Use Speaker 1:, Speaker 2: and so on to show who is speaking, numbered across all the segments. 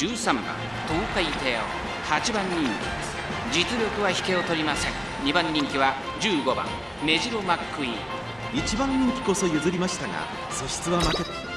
Speaker 1: 13番東海帝王8番人気です。実力は引けを取りません。2番人気は15番目白マックイーン。
Speaker 2: 1番人気こそ譲りましたが素質は負け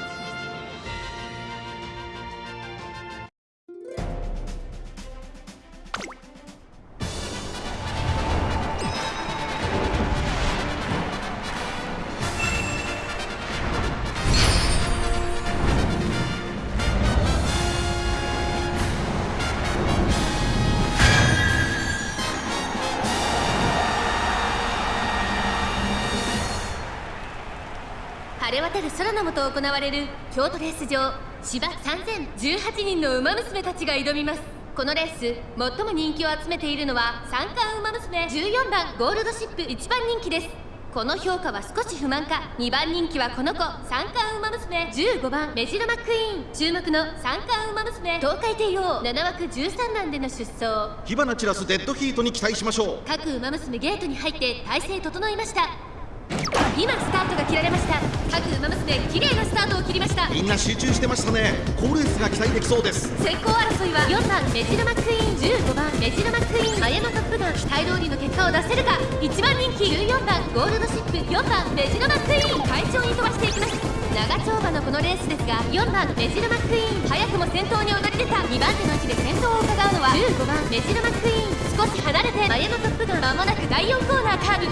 Speaker 3: 晴れ渡る空の下行われる京都レース場芝3018人の馬娘たちが挑みます。このレース最も人気を集めているのは三冠馬娘14番ゴールドシップ1番人気です。この評価は少し不満か2番人気はこの子三冠馬娘15番メジロマックイーン。注目の三冠馬娘東海帝王7枠13番での出走。
Speaker 2: 火花散らすデッドヒートに期待しましょう。
Speaker 3: 各馬娘ゲートに入って体勢整いました今スタートが切られました。各馬娘綺麗なスタートを切りました。
Speaker 2: みんな集中してましたね。好レースが期待できそうです。
Speaker 3: 先行争いは4番メジロマックイーン15番メジロマックイーン綾野トップガン期待通りの結果を出せるか。1番人気14番ゴールドシップ4番メジロマックイーン。快調に飛ばしていきます。長丁場のこのレースですが4番メジロマックイーン。早くも先頭に躍り出た。2番手の位置で先頭を伺うのは15番メジロマックイーン。少し離れて綾野トップガン間もなく第4コーナーカーブ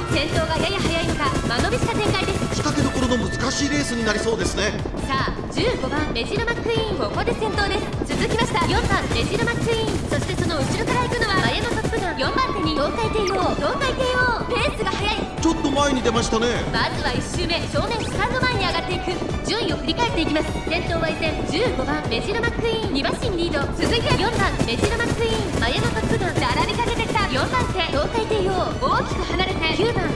Speaker 3: 間延びした展開です。
Speaker 2: 仕掛けどころの難しいレースになりそうですね。
Speaker 3: さあ15番メジロマックイーンここで先頭です。続きました。4番メジロマックイーン。そしてその後ろから行くのは綾野トップガン4番手に東海帝王。東海帝王。ペースが速い。
Speaker 2: ちょっと前に出ましたね。
Speaker 3: まずは1周目正面スタンド前に上がっていく。順位を振り返っていきます。先頭は依然15番メジロマックイーン。2馬身リード。続いて4番メジロマックイーン。綾野トップガン並びかけてきた4番手東海帝王。大きく離れて9番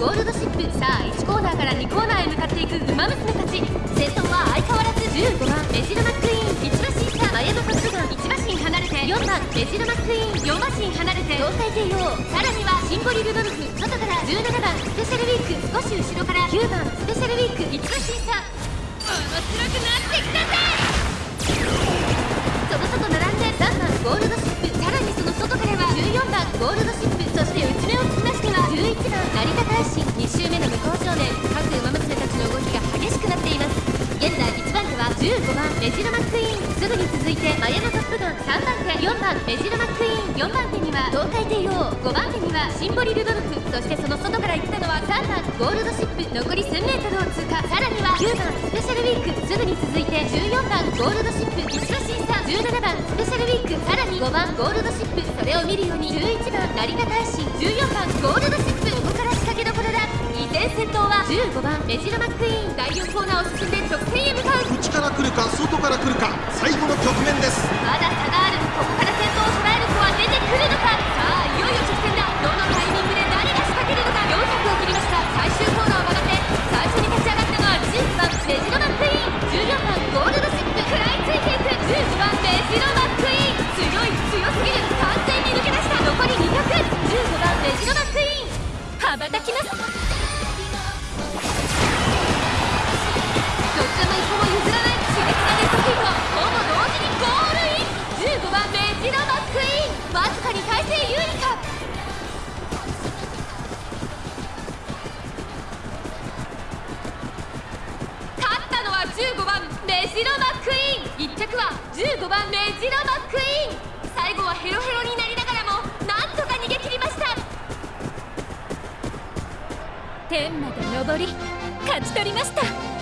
Speaker 3: ゴールドシップさあ1コーナーから2コーナーへ向かっていく馬娘たち先頭は相変わらず15番メジロマックイーン1馬身差綾野トップガン1馬身離れて4番メジロマックイーン4馬身離れて東海帝王さらにはシンボリルドルフ外から17番スペシャルウィーク少し後ろから9番スペシャルウィーク1馬身差面白くなってきたぜその外並んで3番ゴールドシップさらにその外からは14番ゴールドシップ。成田大臣2周目の向こう正面各馬娘たちの動きが激しくなっています現在1番手は15番メジロマックイーンすぐに続いてマヤノトップガン3番手4番メジロマックイーン4番手には東海帝王5番手にはシンボリルドルフそしてその外から行った。のは3番ゴールドシップ残り 1000m を通過さらには9番スペシャルウィークすぐに続いて14番ゴールドシップ1馬審査17番スペシャルウィークさらに5番ゴールドシップそれを見るように11番成田大臣14番ゴールドシップだ依然先頭は15番メジロマックイーン。第4コーナーを進んで直線へ向かう。
Speaker 2: 内から来るか外から来るか。最後の局面です。
Speaker 3: まだ差があるここから先頭を捉える子は出てくるのか。さあいよいよ直線だ。どのタイミングで誰が仕掛けるのか。400を切りました。最終コーナーを曲がって最初に立ち上がったのは15番メジロマックイーン。14番ゴールドシップ。食らいついていく。15番メジロマックイーン。強い強すぎる。完全に抜け出した。残り20015番メジロマックイーン。羽ばたきますジロマックイーン。1着は15番目ジロマックイーン。最後はヘロヘロになりながらもなんとか逃げ切りました。天まで登り勝ち取りました。